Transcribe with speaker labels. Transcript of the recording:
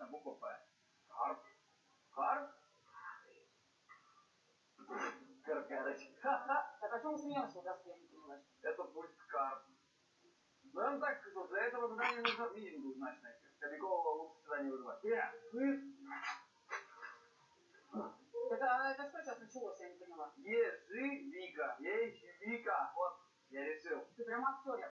Speaker 1: красная буква П. Харп. Харп? Каркарыч. Ха-ха. Так о чем смеемся, да, я не понимаю?
Speaker 2: Это будет карп. Ну, я вам так скажу, для этого задания нужно минимум двузначное. Кобякова лучше сюда не вызывать.
Speaker 3: Э, я.
Speaker 1: Это, а это что сейчас началось, я не поняла.
Speaker 2: Ежевика. Ежевика. Вот, я решил. Ты прям актер,